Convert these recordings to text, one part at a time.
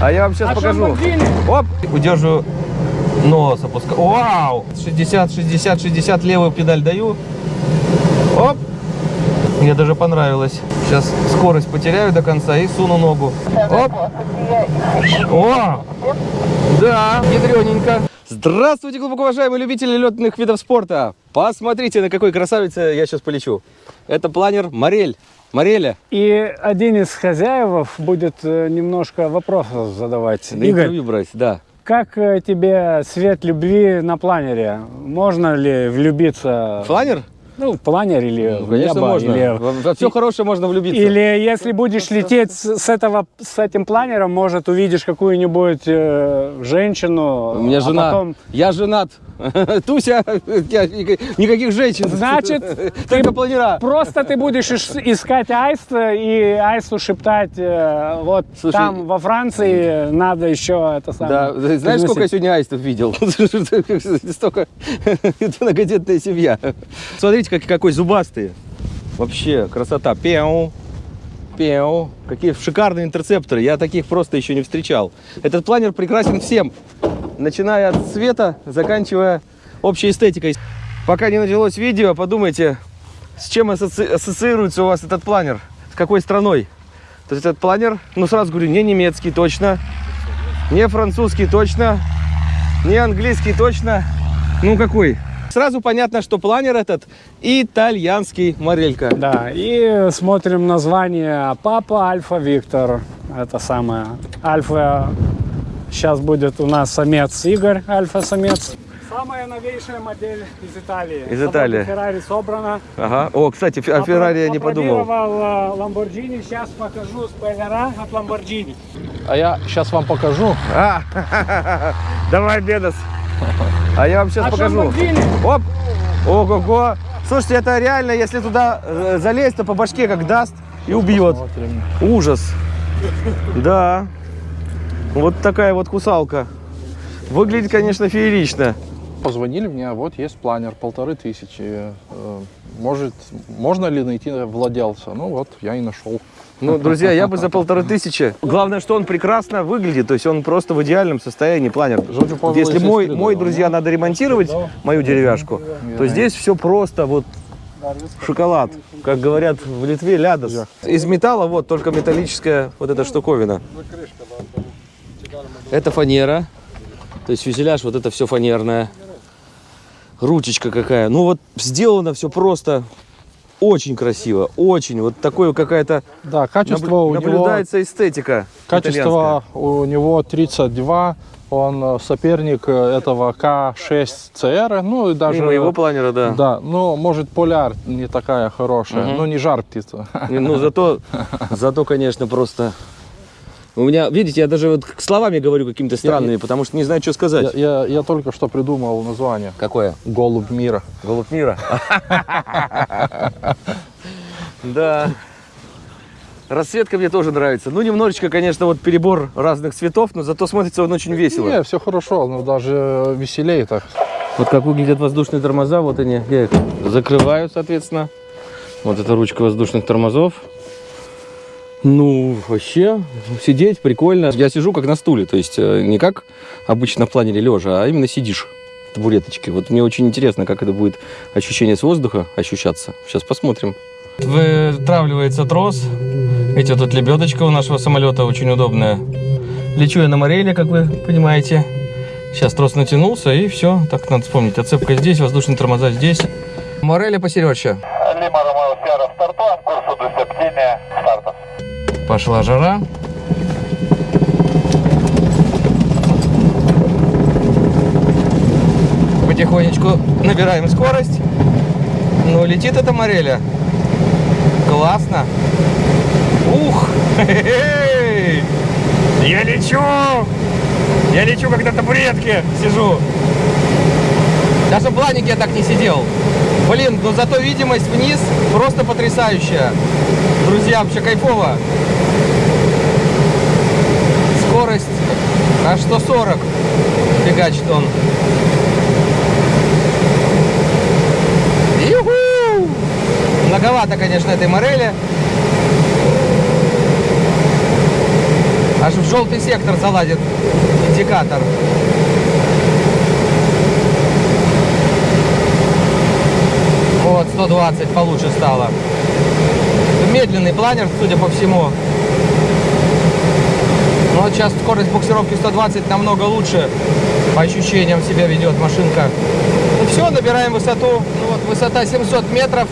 А я вам сейчас А покажу. Оп, удерживаю нос, опускаю. Вау! 60, 60, 60, левую педаль даю. Оп! Мне даже понравилось. Сейчас скорость потеряю до конца и суну ногу. Оп! О! Да, ядрененько. Здравствуйте, глубоко уважаемые любители летных видов спорта. Посмотрите, на какой красавице я сейчас полечу. Это планер Морель. Мореля. И один из хозяев будет э, немножко вопросов задавать. На Игорь, интервью брать, да. как э, тебе свет любви на планере? Можно ли влюбиться? Планер? Ну, в планер или Ну, в конечно, небо, можно. или- Во, все хорошее можно влюбиться. Или если будешь лететь с, с этого, с этим планером, может увидишь какую-нибудь э, женщину. У меня а жена. потом- Я женат. Туся, никаких женщин. Значит, только планера. Просто ты будешь ис- искать аист э, и аисту шептать, э, вот Слушай, там во Франции надо еще это Да, самое. знаешь, сколько я приносить. сегодня аистов видел? Столько. Это многодетная семья. Смотрите, как, какой зубастый. Вообще, красота. Пяу. Пяу. Какие шикарные интерцепторы. Я таких просто еще не встречал. Этот планер прекрасен всем. Начиная от цвета, заканчивая общей эстетикой. Пока не началось видео, подумайте, с чем асоци- ассоциируется у вас этот планер? С какой страной? То есть этот планер, ну сразу говорю, не немецкий точно, не французский точно, не английский точно. Ну какой? Сразу понятно, что планер этот итальянский морелька. Да, и смотрим название Папа Альфа Виктор. Это самое. Альфа сейчас будет у нас самец Игорь, альфа-самец. Самая новейшая модель из Италии. Из Италии. Феррари собрана. Ага. О, кстати, о Феррари я не подумал. Опробировал, э, Lamborghini. Сейчас покажу спойлера от Lamborghini. А я сейчас вам покажу. А, давай, Бедос. А я вам сейчас А покажу. Оп. Ого-го. Слушайте, это реально, если туда э, залезть, то по башке как даст и убьет. Ужас. Да. Вот такая вот кусалка. Выглядит, конечно, феерично. Позвонили мне, вот есть планер, полторы тысячи. Э, Может, можно ли найти владельца? Ну вот, я и нашел. Ну, друзья, я бы за полторы тысячи. Главное, что он прекрасно выглядит, то есть он просто в идеальном состоянии планер. Если мой, мой, друзья, надо ремонтировать мою деревяшку, то здесь все просто вот шоколад. Как говорят в Литве, лядос. Из металла вот только металлическая вот эта штуковина. Это фанера. То есть фюзеляж, вот это все фанерное. Ручечка какая. Ну вот сделано все просто очень красиво. Очень. Вот такое какая-то Да, качество наблю- у него, наблюдается эстетика. качество у него 32. Он э, соперник э, этого К6 CR. Ну и даже... И моего планера, да. Да, ну, может, поляр не такая хорошая, Мгм. но не жар птица. Ну, зато, зато, конечно, просто... У меня, видите, я даже вот словами говорю какими-то странными, потому что не знаю, что Я, сказать. я- я только что придумал название. Какое? Голубь мира. Голубь мира. Да. Расцветка мне тоже нравится. Ну, немножечко, конечно, вот перебор разных цветов, но зато смотрится он очень весело. Не, все хорошо, но даже веселее так. Вот как выглядят воздушные тормоза, вот они. Я их закрываю, соответственно. Вот эта ручка воздушных тормозов. Ну, вообще, сидеть прикольно. Я сижу как на стуле, то есть э, не как обычно в планере лежа, а именно сидишь в табуреточке. Вот мне очень интересно, как это будет ощущение с воздуха ощущаться. Сейчас посмотрим. Вытравливается трос. Видите, тут лебедочка у нашего самолета очень удобная. Лечу я на мореле, как вы понимаете. Сейчас трос натянулся, и все. Так надо вспомнить. Отцепка здесь, воздушные тормоза здесь. Мореля посерече. Пошла жара. Потихонечку набираем скорость. Ну, летит эта мореля. Классно. Ух! Я лечу! Я лечу, как на табуретке сижу. Даже в планике я так не сидел. Блин, но зато видимость вниз просто потрясающая. Друзья, вообще кайфово. Скорость аж 140 фигачит он. Юху! Многовато, конечно, этой морели. Аж в желтый сектор заладит индикатор. Вот, 120 получше стало. Медленный планер, судя по всему. Но вот сейчас скорость буксировки 120 намного лучше. По ощущениям себя ведет машинка. Ну все, набираем высоту. Ну вот высота 700 метров.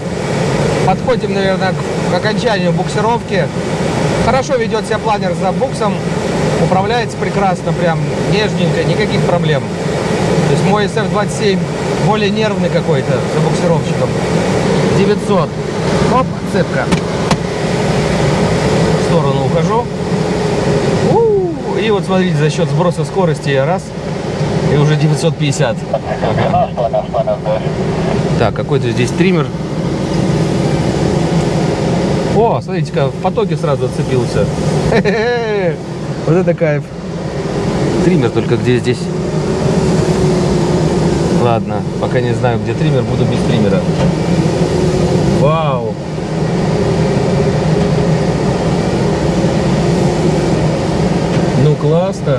Подходим, наверное, к, к окончанию буксировки. Хорошо ведет себя планер за буксом. Управляется прекрасно, прям нежненько, никаких проблем. То есть мой SF-27 более нервный какой-то за буксировщиком. 900. Оп, цепка. В сторону ухожу. И вот смотрите, за счет сброса скорости я раз, и уже 950. Так, какой-то здесь триммер. О, смотрите-ка, в потоке сразу отцепился. Вот это кайф. Триммер только где здесь? Ладно, пока не знаю, где триммер, буду без триммера. Вау! Классно.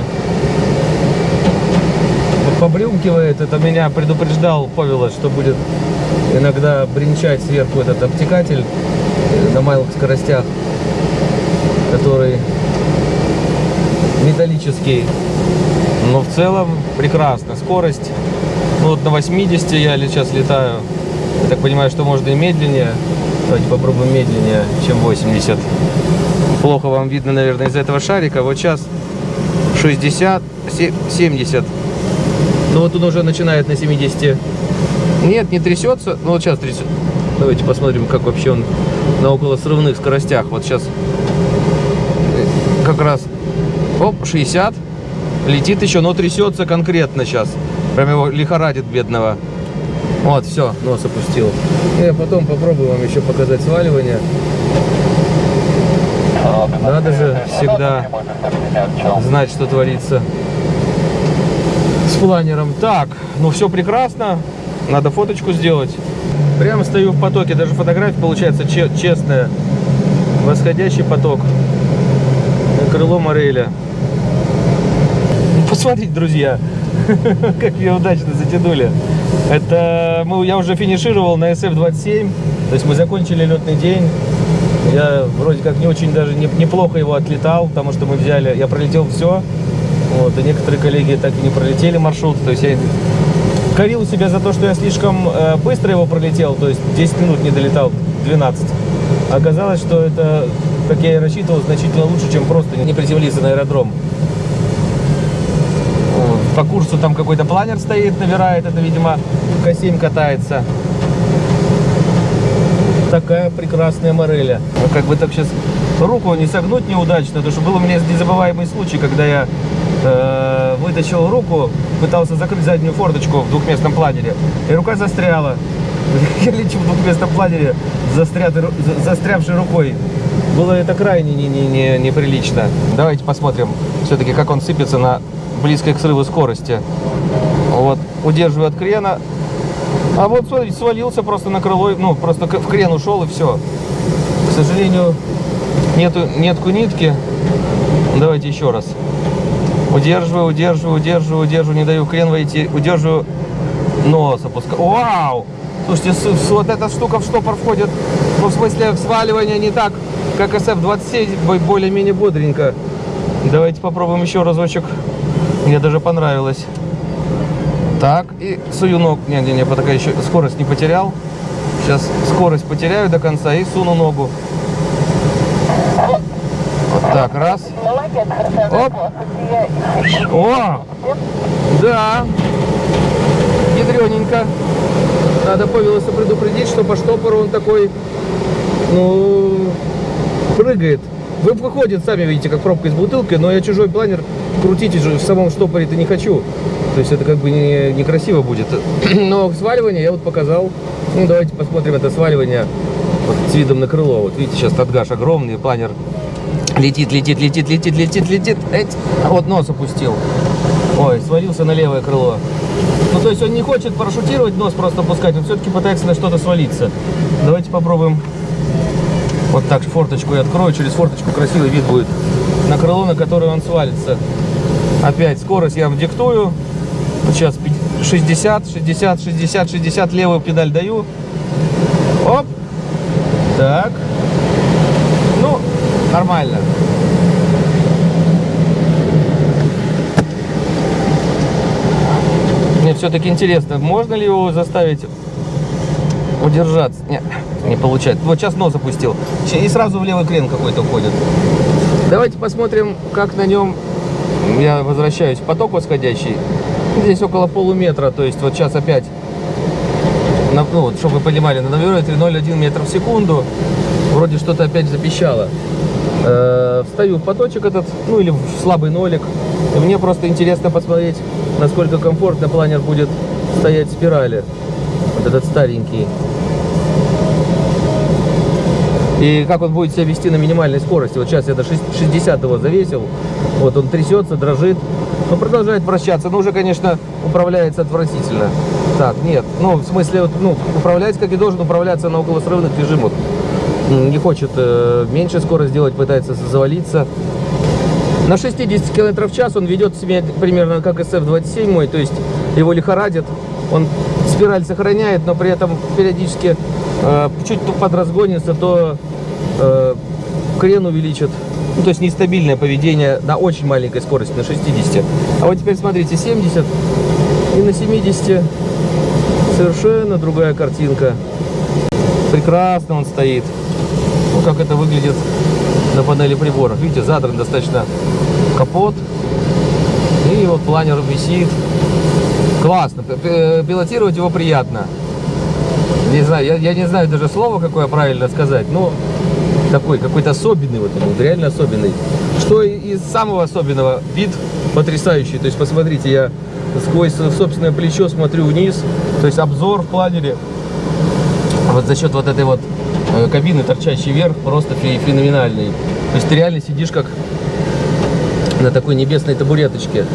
Побрюмкивает, это меня предупреждал Павел, что будет иногда бренчать сверху этот обтекатель э, на малых скоростях, который металлический. Но в целом прекрасно. Скорость, ну вот на 80 я сейчас летаю. Я так понимаю, что можно и медленнее. Давайте попробуем медленнее, чем 80. Плохо вам видно, наверное, из-за этого шарика. Вот сейчас 60, се- 70. Ну вот он уже начинает на 70. Нет, не трясется. Ну вот сейчас трясет. Давайте посмотрим, как вообще он на около срывных скоростях. Вот сейчас как раз оп, 60. Летит еще, но трясется конкретно сейчас. Прям его лихорадит бедного. Вот, все, нос опустил. И потом попробую вам еще показать сваливание. Надо же всегда знать, что творится с планером. Так, ну все прекрасно. Надо фоточку сделать. Прямо стою в потоке. Даже фотография получается че- честная. Восходящий поток. Крыло мореля. Посмотрите, друзья, как ее удачно затянули. Это мы, я уже финишировал на SF-27, то есть мы закончили летный день. Я вроде как не очень даже не- неплохо его отлетал, потому что мы взяли, я пролетел все, вот, и некоторые коллеги так и не пролетели маршрут, то есть я корил себя за то, что я слишком э, быстро его пролетел, то есть 10 минут не долетал, 12. Оказалось, что это, как я и рассчитывал, значительно лучше, чем просто не приземлиться на аэродром. По курсу там какой-то планер стоит, набирает, это, видимо, К7 катается. Такая прекрасная мореля. Ну, как бы так сейчас руку не согнуть неудачно, потому что был у меня незабываемый случай, когда я э, вытащил руку, пытался закрыть заднюю форточку в двухместном планере, и рука застряла. Я лечу в двухместном планере, застрятой ру- за- застрявшей рукой. Было это крайне не- не- не- неприлично. Давайте посмотрим все-таки, как он сыпется на близкой к срыву скорости. Вот, удерживаю от крена. А вот, смотрите, свалился просто на крыло, ну, просто в крен ушел и все. К сожалению, нету, нетку нитки. Давайте еще раз. Удерживаю, удерживаю, удерживаю, удерживаю, не даю крен войти, удерживаю, нос опускаю. Вау! Слушайте, вот эта штука в штопор входит, ну, в смысле, сваливание не так, как SF-27, бо- более-менее бодренько. Давайте попробуем еще разочек. Мне даже понравилось. Так, и сую ног. Не-не-не, пока еще скорость не потерял. Сейчас скорость потеряю до конца и суну ногу. Вот так, раз. Оп. О! Да. Ядрененько. Надо Павелоса предупредить, что по штопору он такой, ну, прыгает. Вы выходит, сами видите, как пробка из бутылки, но я чужой планер крутить в самом штопоре-то не хочу. То есть это как бы не, некрасиво будет. Но сваливание я вот показал. Ну, давайте посмотрим это сваливание вот, с видом на крыло. Вот видите, сейчас Тадгаш огромный, планер летит, летит, летит, летит, летит, летит. Эть, а вот нос опустил. Ой, свалился на левое крыло. Ну, то есть он не хочет парашютировать, нос просто опускать, он все-таки пытается на что-то свалиться. Давайте попробуем. Вот так форточку я открою, через форточку красивый вид будет на крыло, на которое он свалится. Опять скорость я вдиктую. Вот сейчас пи- 60, 60, 60, 60, левую педаль даю. Оп. Так. Ну, нормально. Мне все-таки интересно, можно ли его заставить удержаться? Нет, не получается. Вот сейчас нос опустил. И сразу в левый крен какой-то уходит. Давайте посмотрим, как на нем я возвращаюсь поток восходящий. Здесь около полуметра, то есть вот сейчас опять, ну, вот, чтобы вы понимали, на наверное 0,1 метр в секунду. Вроде что-то опять запищало. Э, встаю в поточек этот, ну или в слабый нолик. И мне просто интересно посмотреть, насколько комфортно планер будет стоять в спирали. Вот этот старенький. И как он будет себя вести на минимальной скорости. Вот сейчас я до 60 его завесил. Вот он трясется, дрожит. Но продолжает вращаться. Но уже, конечно, управляется отвратительно. Так, нет. Ну, в смысле, вот, ну, управляется, как и должен управляться на околосрывных режимах. Не хочет э, меньше скорость делать, пытается завалиться. На 60 км в час он ведет себя примерно как SF-27 мой, то есть его лихорадит. Он спираль сохраняет, но при этом периодически чуть то подразгонится, то э, крен увеличит. Ну, то есть нестабильное поведение на очень маленькой скорости, на 60. А вот теперь смотрите, 70 и на 70 совершенно другая картинка. Прекрасно он стоит. Ну, как это выглядит на панели приборов. Видите, задран достаточно капот. И вот планер висит. Классно. П- Пилотировать его приятно. Не знаю, я, я не знаю даже слова, какое правильно сказать, но такой, какой-то особенный вот вот реально особенный. Что из самого особенного, вид потрясающий. То есть, посмотрите, я сквозь собственное плечо смотрю вниз, то есть обзор в планере вот за счет вот этой вот э, кабины, торчащей вверх, просто фе- феноменальный. То есть ты реально сидишь как на такой небесной табуреточке.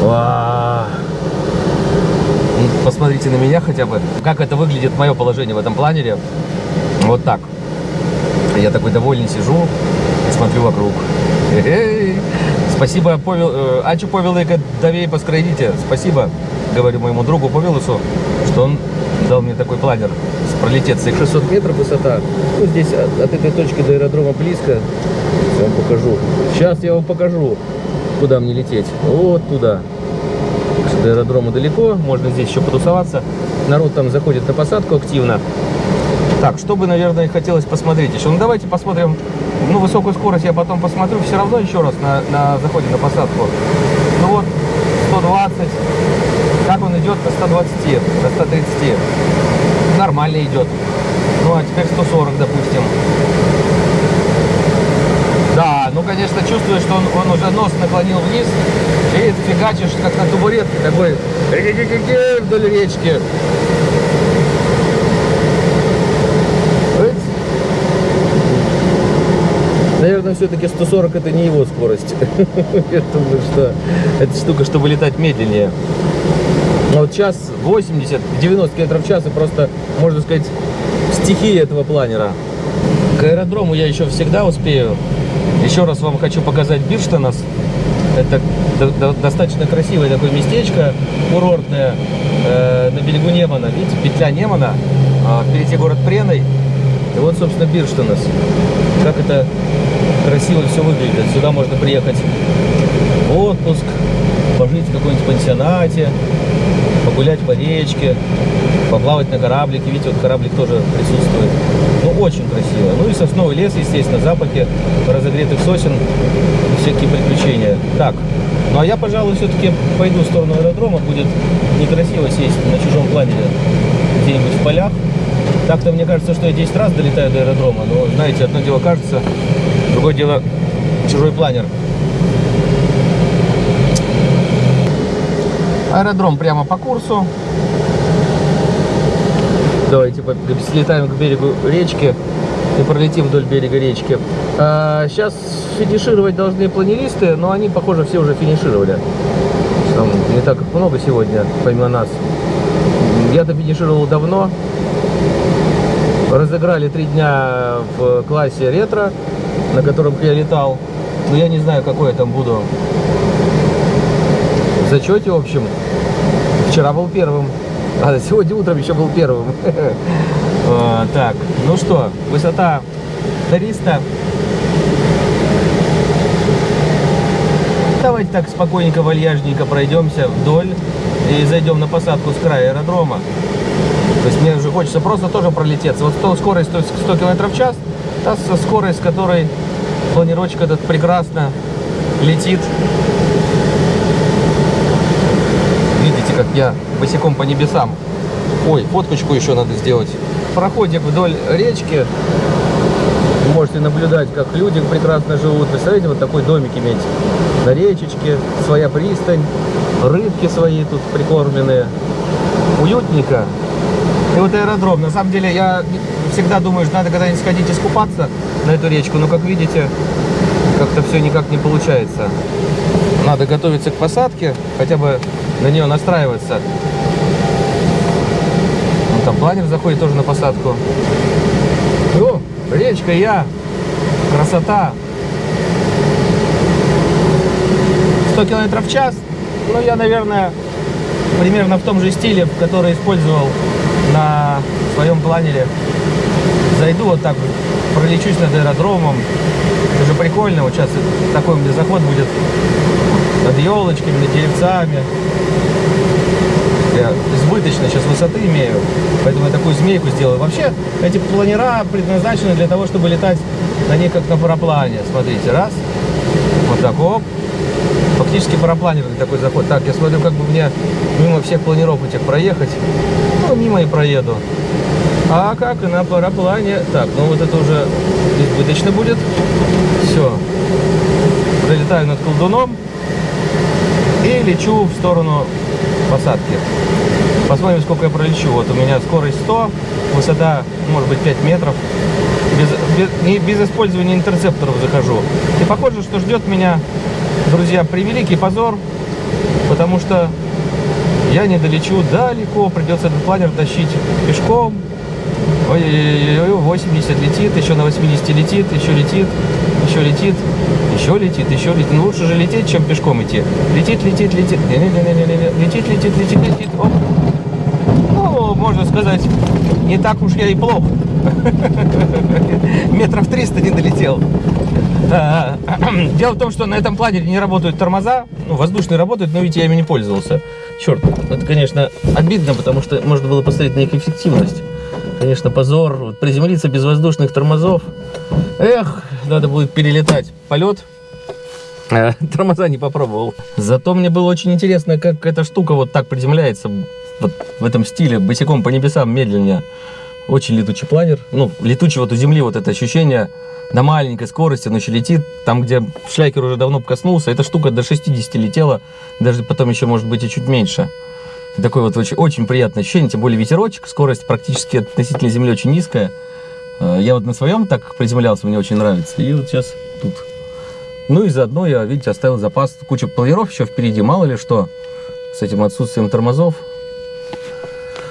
Ва. Посмотрите на меня хотя бы, как это выглядит мое положение в этом планере. Вот так. Я такой довольный сижу и смотрю вокруг. Эй, Спасибо, Повел, э, Ачу Повелыка Давей Поскройдите. Спасибо, говорю моему другу Повелусу, что он дал мне такой планер пролететься. 600 метров высота. Ну, здесь от, от этой точки до аэродрома близко. Я вам покажу. Сейчас я вам покажу, куда мне лететь. Вот туда. До аэродрома далеко, можно здесь еще потусоваться. Народ там заходит на посадку активно. Так, что бы, наверное, хотелось посмотреть еще. Ну, давайте посмотрим, ну, высокую скорость я потом посмотрю все равно еще раз на, на заходе на посадку. Ну вот, 120, как он идет до 120, до 130. Нормально идет. Ну, а теперь 140, допустим. Конечно, чувствуешь, что он, он уже нос наклонил вниз, и фигачишь, как на табуретке, такой вдоль речки. Наверное, все-таки 140 это не его скорость. Я думаю, что эта штука, чтобы летать медленнее. А вот час 80, 90 км в час и просто, можно сказать, стихия этого планера. К аэродрому я еще всегда успею. Еще раз вам хочу показать Бирштанас. Это до- до- достаточно красивое такое местечко, курортное, э, на берегу Немана. Видите, петля Немана, а впереди город Преной. И вот, собственно, Бирштанас. Как это красиво все выглядит. Сюда можно приехать в отпуск, пожить в каком-нибудь пансионате, погулять по речке, поплавать на кораблике. Видите, вот кораблик тоже присутствует. Ну, очень красиво. Ну и сосновый лес, естественно, запахи разогретых сосен, всякие приключения. Так, ну а я, пожалуй, все-таки пойду в сторону аэродрома. Будет некрасиво сесть на чужом планере где-нибудь в полях. Так-то мне кажется, что я 10 раз долетаю до аэродрома. Но, знаете, одно дело кажется, другое дело чужой планер. Аэродром прямо по курсу. Давайте слетаем к берегу речки и пролетим вдоль берега речки. сейчас финишировать должны планеристы, но они, похоже, все уже финишировали. Там не так много сегодня, помимо нас. Я-то финишировал давно. Разыграли три дня в классе ретро, на котором я летал. но я не знаю, какой я там буду в общем. Вчера был первым, а сегодня утром еще был первым. А, Так, ну что, высота 300. Давайте так спокойненько, вальяжненько пройдемся вдоль и зайдем на посадку с края аэродрома. То есть мне уже хочется просто тоже пролететься. Вот то скорость то есть 100 км в час, та скорость, с которой планировочка этот прекрасно летит. Видите, как я босиком по небесам. Ой, фоточку еще надо сделать. Проходик вдоль речки. Можете наблюдать, как люди прекрасно живут. Представляете, вот такой домик иметь на речечке, своя пристань, рыбки свои тут прикормленные. Уютненько. И вот аэродром. На самом деле, я всегда думаю, что надо когда-нибудь сходить искупаться на эту речку. Но, как видите, как-то все никак не получается. Надо готовиться к посадке, хотя бы на нее настраиваться. Вон там планер заходит тоже на посадку. О, речка я. Красота. 100 километров в час. Ну, я, наверное, примерно в том же стиле, который использовал на своем планере. Зайду вот так, пролечусь над аэродромом. Это же прикольно. Вот сейчас такой у меня заход будет над елочками, над деревцами. Я избыточно сейчас высоты имею, поэтому я такую змейку сделаю. Вообще, эти планера предназначены для того, чтобы летать на них как на параплане. Смотрите, раз, вот так, оп. Фактически парапланерный такой заход. Так, я смотрю, как бы мне мимо всех планеров этих проехать. Ну, мимо и проеду. А как на параплане. Так, ну вот это уже избыточно будет. Все. Пролетаю над колдуном лечу в сторону посадки. Посмотрим, сколько я пролечу. Вот у меня скорость 100, высота, может быть, 5 метров. Без, без, не- без использования интерцепторов захожу. И похоже, что ждет меня, друзья, превеликий позор, потому что я не долечу далеко, придется этот планер тащить пешком. Ой-ой-ой, 80 летит, еще на 80 летит, еще летит, еще летит, еще летит, еще летит. Ну лучше же лететь, чем пешком идти. Летит, летит, летит, Не-не-не-не-не-не. летит, летит, летит, летит. Оп. Ну, можно сказать, не так уж я и плох. Метров 300 не долетел. А, Дело в том, что на этом планере не работают тормоза. Ну, воздушные работают, но ведь я ими не пользовался. Черт, это, конечно, обидно, потому что можно было посмотреть на их эффективность. Конечно, позор. Вот Приземлиться без воздушных тормозов. Эх, надо будет перелетать полет. А, Тормоза не попробовал. Зато мне было очень интересно, как эта штука вот так приземляется. Вот в этом стиле, босиком по небесам, медленнее. Очень летучий планер. Ну, летучий вот у Земли вот это ощущение на маленькой скорости, он еще летит. Там, где шлякер уже давно коснулся, эта штука до 60 летела. Даже потом еще, может быть, и чуть меньше. Такое вот очень, очень приятное ощущение, тем более ветерочек, скорость практически относительно Земли очень низкая. Э, Я вот на своем так приземлялся, мне очень нравится. И вот сейчас тут. Ну и заодно я, видите, оставил запас, куча планиров еще впереди, мало ли что, с этим отсутствием тормозов.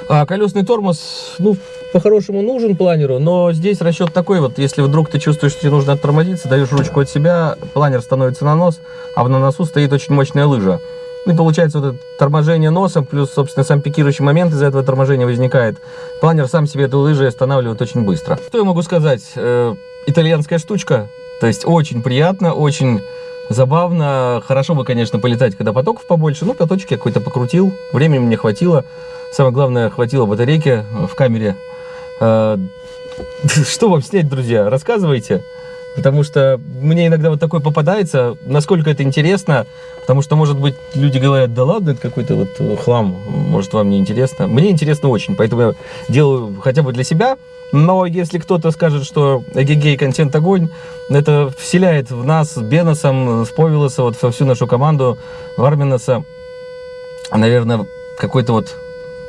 А колесный тормоз, ну, по-хорошему нужен планеру, но здесь расчет такой вот, если вдруг ты чувствуешь, что тебе нужно оттормозиться, даешь ручку от себя, планер становится на нос, а на носу стоит очень мощная лыжа. Ну и получается вот это торможение носом, плюс, собственно, сам пикирующий момент из-за этого торможения возникает. Планер сам себе эту лыжу останавливает очень быстро. Что я могу сказать? Э, итальянская штучка, то есть очень приятно, очень забавно. Хорошо бы, конечно, полетать, когда потоков побольше. Ну, каточек я какой-то покрутил, времени мне хватило. Самое главное, хватило батарейки в камере. Э, Что вам снять, друзья? Рассказывайте. Потому что мне иногда вот такое попадается, насколько это интересно, потому что, может быть, люди говорят, да ладно, это какой-то вот э, хлам, может, вам не интересно. Мне интересно очень, поэтому я делаю хотя бы для себя, но если кто-то скажет, что эгегей контент огонь, это вселяет в нас с Беносом, с Повилоса, вот во всю нашу команду Варминаса, наверное, какой-то вот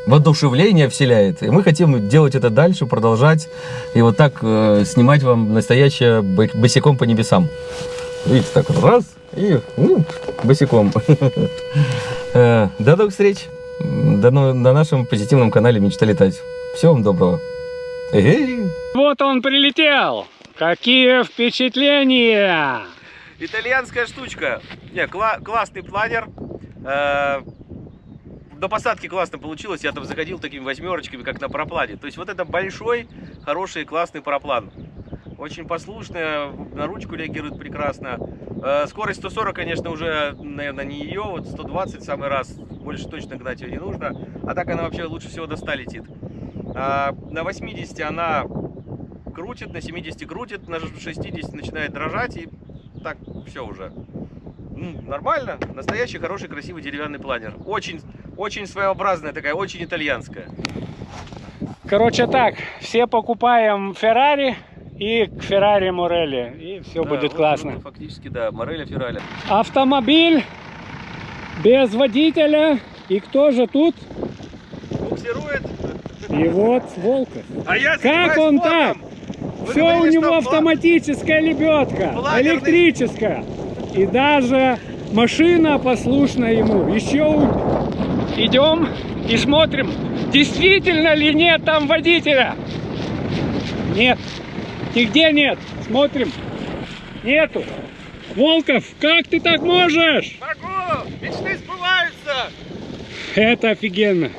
воодушевление вселяет. И мы хотим делать это дальше, продолжать. И вот так э, снимать вам настоящее бо- босиком по небесам. Видите, так вот раз, и ну, босиком. Э, До новых встреч но- на нашем позитивном канале «Мечта летать». Всего вам доброго. Вот он прилетел. Какие впечатления! Итальянская штучка. Не, кла- классный планер. Э, до посадки классно получилось. Я там заходил такими восьмерочками, как на параплане. То есть вот это большой, хороший, классный параплан. Очень послушная, на ручку реагирует прекрасно. Э, скорость 140, конечно, уже, наверное, не ее. Вот 120 в самый раз. Больше точно гнать ее не нужно. А так она вообще лучше всего до 100 летит. А, на 80 она крутит, на 70 крутит, на 60 начинает дрожать и так все уже. Ну, нормально, настоящий хороший красивый деревянный планер. Очень, очень своеобразная такая, очень итальянская. Короче так, все покупаем Феррари и к Феррари Морелли, и все Да, будет вот, классно. ну, фактически, да, Мореля Ферраля. Автомобиль без водителя. И кто же тут? Буксирует. И вот Волков. А я Как он спортом. так? Вы Все у него автоматическая лебедка, Планерный. электрическая. И даже машина послушна ему. Еще идем и смотрим, действительно ли нет там водителя. Нет, нигде нет. Смотрим, нету. Волков, как ты так можешь? Могу! Мечты сбываются! Это офигенно.